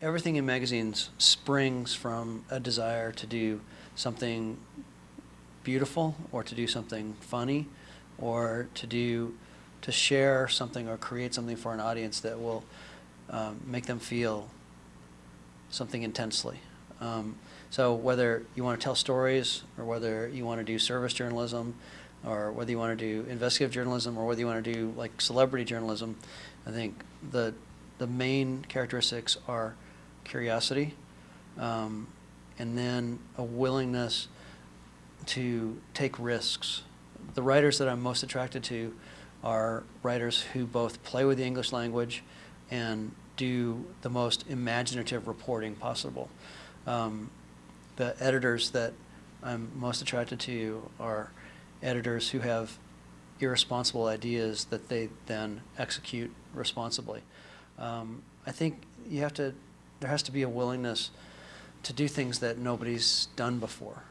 Everything in magazines springs from a desire to do something beautiful or to do something funny or to do to share something or create something for an audience that will um, make them feel something intensely. Um, so whether you want to tell stories or whether you want to do service journalism or whether you want to do investigative journalism or whether you want to do like celebrity journalism, I think the the main characteristics are curiosity, um, and then a willingness to take risks. The writers that I'm most attracted to are writers who both play with the English language and do the most imaginative reporting possible. Um, the editors that I'm most attracted to are editors who have irresponsible ideas that they then execute responsibly. Um, I think you have to, there has to be a willingness to do things that nobody's done before.